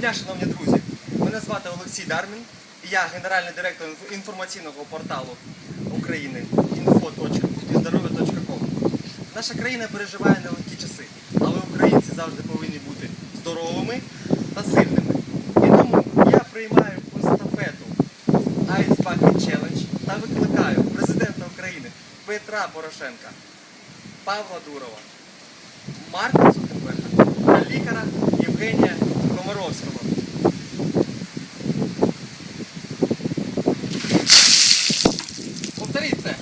дня, шановні друзі! Мене звати Олексій Дармін, і я генеральний директор інформаційного порталу України info.здоров'я.com. Наша країна переживає нелегкі часи, але українці завжди повинні бути здоровими та сильними. І тому я приймаю естафету Ice Bucket Challenge та викликаю президента України Петра Порошенка, Павла Дурова, Марка Цукерберга ಸರಿ ಸರ್